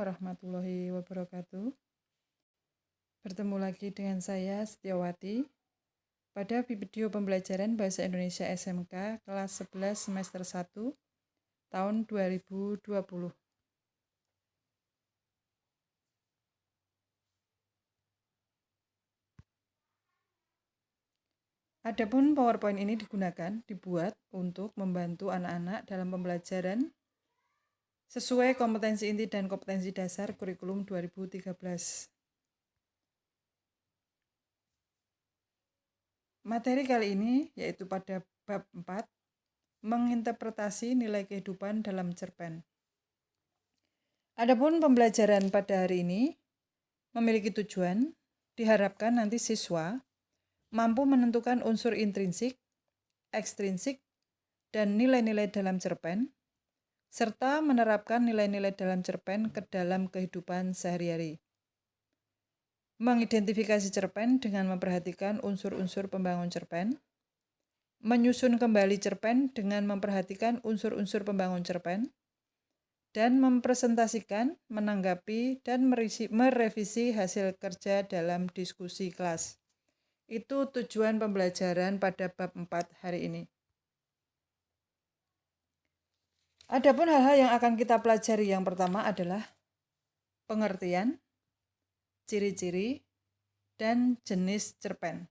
warahmatullahi wabarakatuh. Bertemu lagi dengan saya Setiawati pada video pembelajaran Bahasa Indonesia SMK kelas 11 semester 1 tahun 2020. Adapun PowerPoint ini digunakan dibuat untuk membantu anak-anak dalam pembelajaran sesuai kompetensi inti dan kompetensi dasar kurikulum 2013. Materi kali ini yaitu pada bab 4, menginterpretasi nilai kehidupan dalam cerpen. Adapun pembelajaran pada hari ini memiliki tujuan, diharapkan nanti siswa mampu menentukan unsur intrinsik, ekstrinsik, dan nilai-nilai dalam cerpen serta menerapkan nilai-nilai dalam cerpen ke dalam kehidupan sehari-hari. Mengidentifikasi cerpen dengan memperhatikan unsur-unsur pembangun cerpen, menyusun kembali cerpen dengan memperhatikan unsur-unsur pembangun cerpen, dan mempresentasikan, menanggapi, dan merevisi hasil kerja dalam diskusi kelas. Itu tujuan pembelajaran pada bab 4 hari ini. Adapun hal-hal yang akan kita pelajari yang pertama adalah pengertian, ciri-ciri, dan jenis cerpen.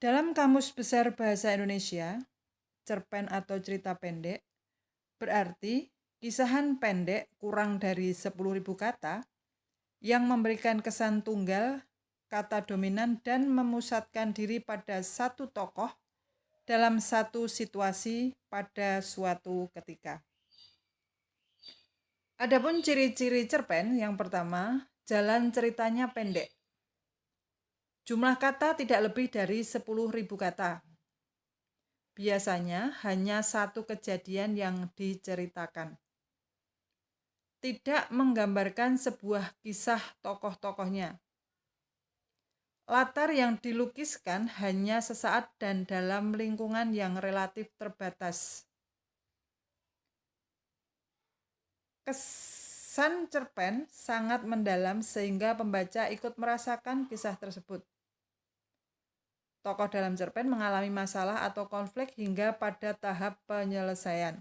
Dalam Kamus Besar Bahasa Indonesia, cerpen atau cerita pendek berarti kisahan pendek kurang dari 10.000 kata yang memberikan kesan tunggal, kata dominan, dan memusatkan diri pada satu tokoh dalam satu situasi pada suatu ketika. Adapun ciri-ciri cerpen yang pertama, jalan ceritanya pendek. Jumlah kata tidak lebih dari 10.000 kata. Biasanya hanya satu kejadian yang diceritakan. Tidak menggambarkan sebuah kisah tokoh-tokohnya. Latar yang dilukiskan hanya sesaat dan dalam lingkungan yang relatif terbatas. Kesan cerpen sangat mendalam sehingga pembaca ikut merasakan kisah tersebut. Tokoh dalam cerpen mengalami masalah atau konflik hingga pada tahap penyelesaian.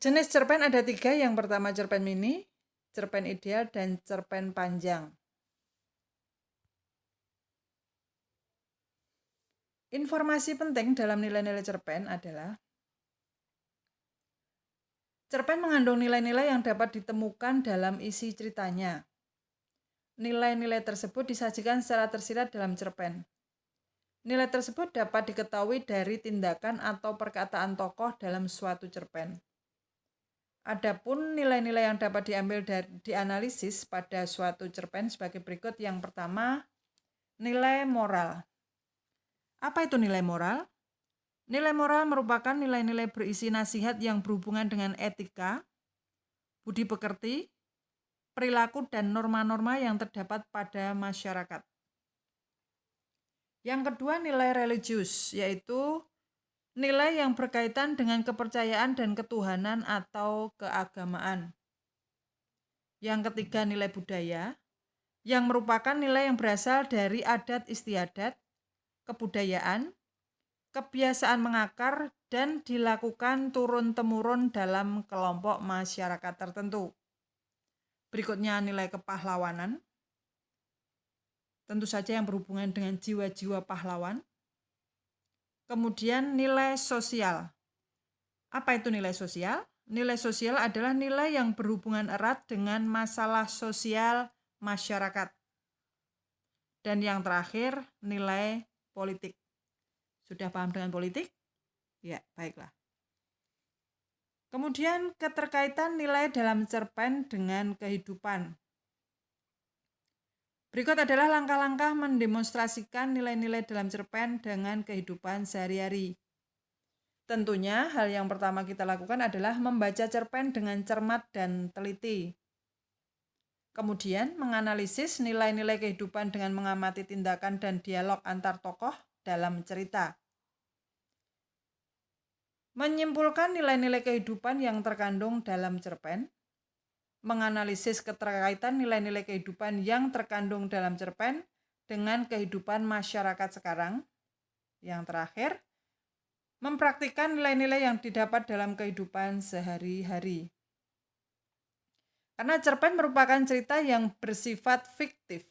Jenis cerpen ada tiga, yang pertama cerpen mini, cerpen ideal, dan cerpen panjang. Informasi penting dalam nilai-nilai cerpen adalah cerpen mengandung nilai-nilai yang dapat ditemukan dalam isi ceritanya. Nilai-nilai tersebut disajikan secara tersirat dalam cerpen. Nilai tersebut dapat diketahui dari tindakan atau perkataan tokoh dalam suatu cerpen. Adapun nilai-nilai yang dapat diambil dari dianalisis pada suatu cerpen sebagai berikut. Yang pertama, nilai moral. Apa itu nilai moral? Nilai moral merupakan nilai-nilai berisi nasihat yang berhubungan dengan etika, budi pekerti, perilaku, dan norma-norma yang terdapat pada masyarakat. Yang kedua, nilai religius, yaitu nilai yang berkaitan dengan kepercayaan dan ketuhanan atau keagamaan. Yang ketiga, nilai budaya, yang merupakan nilai yang berasal dari adat istiadat, kebudayaan, kebiasaan mengakar, dan dilakukan turun-temurun dalam kelompok masyarakat tertentu. Berikutnya nilai kepahlawanan. Tentu saja yang berhubungan dengan jiwa-jiwa pahlawan. Kemudian nilai sosial. Apa itu nilai sosial? Nilai sosial adalah nilai yang berhubungan erat dengan masalah sosial masyarakat. Dan yang terakhir, nilai politik. Sudah paham dengan politik? Ya, baiklah. Kemudian keterkaitan nilai dalam cerpen dengan kehidupan. Berikut adalah langkah-langkah mendemonstrasikan nilai-nilai dalam cerpen dengan kehidupan sehari-hari. Tentunya hal yang pertama kita lakukan adalah membaca cerpen dengan cermat dan teliti. Kemudian menganalisis nilai-nilai kehidupan dengan mengamati tindakan dan dialog antar tokoh dalam cerita. menyimpulkan nilai-nilai kehidupan yang terkandung dalam cerpen, menganalisis keterkaitan nilai-nilai kehidupan yang terkandung dalam cerpen dengan kehidupan masyarakat sekarang. Yang terakhir, mempraktikkan nilai-nilai yang didapat dalam kehidupan sehari-hari. Karena cerpen merupakan cerita yang bersifat fiktif.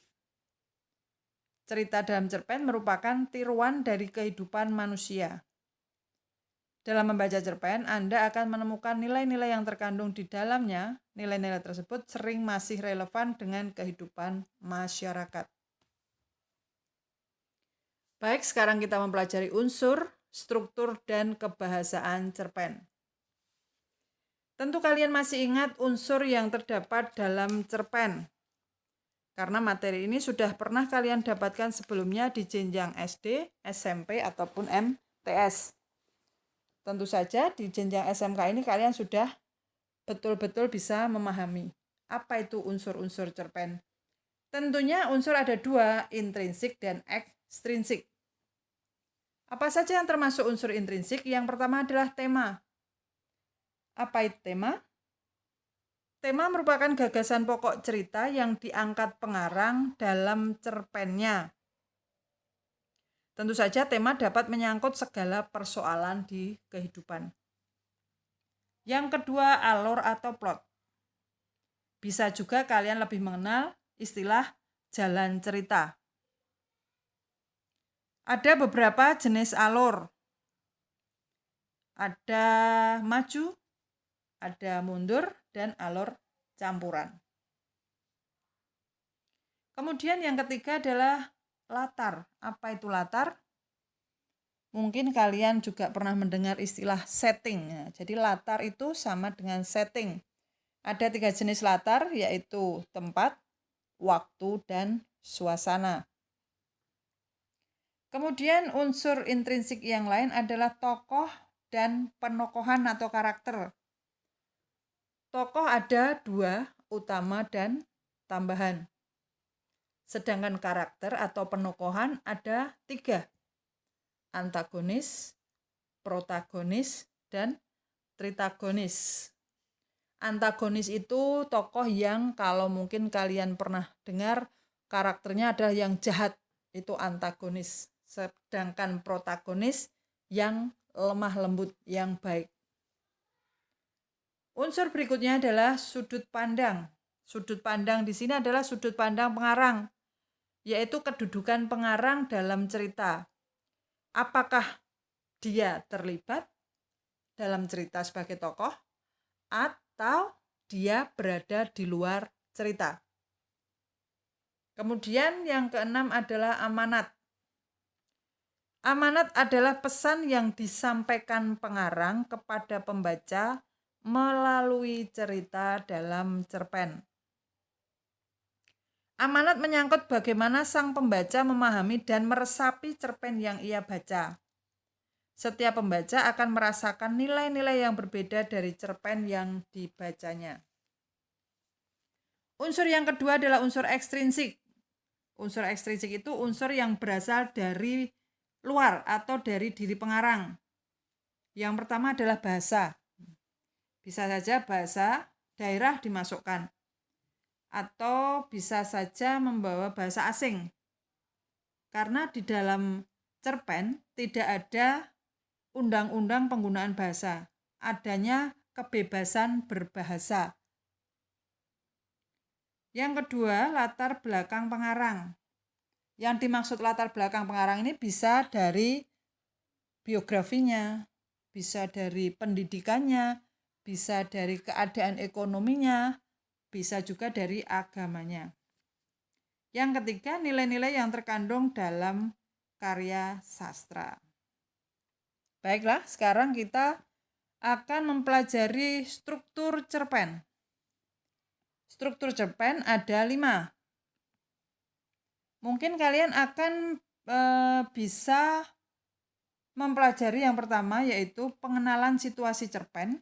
Cerita dalam cerpen merupakan tiruan dari kehidupan manusia. Dalam membaca cerpen, Anda akan menemukan nilai-nilai yang terkandung di dalamnya. Nilai-nilai tersebut sering masih relevan dengan kehidupan masyarakat. Baik, sekarang kita mempelajari unsur, struktur, dan kebahasaan cerpen. Tentu kalian masih ingat unsur yang terdapat dalam cerpen. Karena materi ini sudah pernah kalian dapatkan sebelumnya di jenjang SD, SMP, ataupun MTS. Tentu saja di jenjang SMK ini kalian sudah betul-betul bisa memahami apa itu unsur-unsur cerpen. Tentunya unsur ada dua, intrinsik dan ekstrinsik. Apa saja yang termasuk unsur intrinsik? Yang pertama adalah tema. Apa itu tema? Tema merupakan gagasan pokok cerita yang diangkat pengarang dalam cerpennya. Tentu saja tema dapat menyangkut segala persoalan di kehidupan. Yang kedua, alur atau plot. Bisa juga kalian lebih mengenal istilah jalan cerita. Ada beberapa jenis alur. Ada maju, ada mundur, dan alur campuran. Kemudian yang ketiga adalah latar. Apa itu latar? Mungkin kalian juga pernah mendengar istilah setting. Ya, jadi latar itu sama dengan setting. Ada tiga jenis latar yaitu tempat, waktu, dan suasana. Kemudian unsur intrinsik yang lain adalah tokoh dan penokohan atau karakter. Tokoh ada dua, utama dan tambahan. Sedangkan karakter atau penokohan ada tiga. Antagonis, protagonis, dan tritagonis. Antagonis itu tokoh yang kalau mungkin kalian pernah dengar karakternya adalah yang jahat, itu antagonis. Sedangkan protagonis yang lemah lembut, yang baik. Unsur berikutnya adalah sudut pandang. Sudut pandang di sini adalah sudut pandang pengarang yaitu kedudukan pengarang dalam cerita. Apakah dia terlibat dalam cerita sebagai tokoh atau dia berada di luar cerita. Kemudian yang keenam adalah amanat. Amanat adalah pesan yang disampaikan pengarang kepada pembaca melalui cerita dalam cerpen. Amanat menyangkut bagaimana sang pembaca memahami dan meresapi cerpen yang ia baca. Setiap pembaca akan merasakan nilai-nilai yang berbeda dari cerpen yang dibacanya. Unsur yang kedua adalah unsur ekstrinsik. Unsur ekstrinsik itu unsur yang berasal dari luar atau dari diri pengarang. Yang pertama adalah bahasa. Bisa saja bahasa daerah dimasukkan atau bisa saja membawa bahasa asing. Karena di dalam cerpen tidak ada undang-undang penggunaan bahasa, adanya kebebasan berbahasa. Yang kedua, latar belakang pengarang. Yang dimaksud latar belakang pengarang ini bisa dari biografinya, bisa dari pendidikannya, bisa dari keadaan ekonominya, bisa juga dari agamanya. Yang ketiga, nilai-nilai yang terkandung dalam karya sastra. Baiklah, sekarang kita akan mempelajari struktur cerpen. Struktur cerpen ada lima. Mungkin kalian akan e, bisa mempelajari yang pertama yaitu pengenalan situasi cerpen,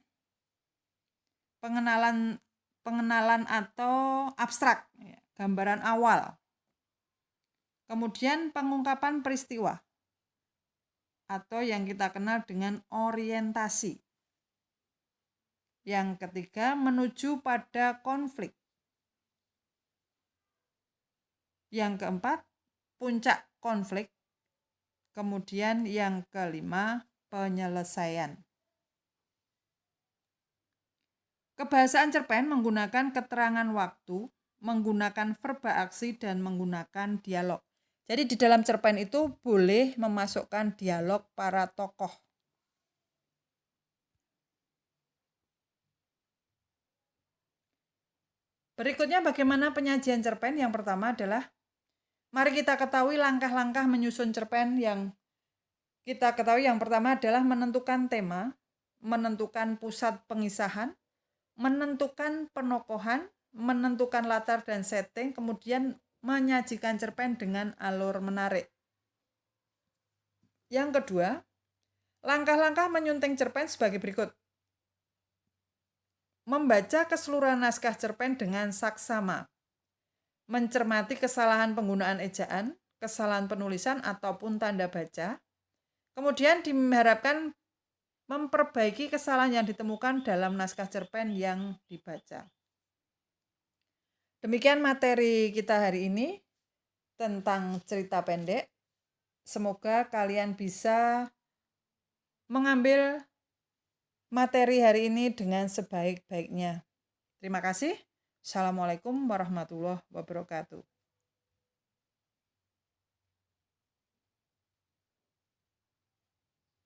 pengenalan pengenalan atau abstrak, ya, gambaran awal. Kemudian pengungkapan peristiwa. atau yang kita kenal dengan orientasi. Yang ketiga, menuju pada konflik. Yang keempat, puncak konflik. Kemudian yang kelima, penyelesaian. Kebahasaan cerpen menggunakan keterangan waktu, menggunakan verba aksi, dan menggunakan dialog. Jadi di dalam cerpen itu boleh memasukkan dialog para tokoh. Berikutnya bagaimana penyajian cerpen? Yang pertama adalah mari kita ketahui langkah-langkah menyusun cerpen yang kita ketahui yang pertama adalah menentukan tema, menentukan pusat pengisahan, menentukan penokohan, menentukan latar dan setting, kemudian menyajikan cerpen dengan alur menarik. Yang kedua, langkah-langkah menyunting cerpen sebagai berikut. Membaca keseluruhan naskah cerpen dengan saksama, mencermati kesalahan penggunaan ejaan, kesalahan penulisan ataupun tanda baca, kemudian diharapkan memperbaiki kesalahan yang ditemukan dalam naskah cerpen yang dibaca. Demikian materi kita hari ini tentang cerita pendek. Semoga kalian bisa mengambil materi hari ini dengan sebaik-baiknya. Terima kasih. Assalamualaikum warahmatullahi wabarakatuh.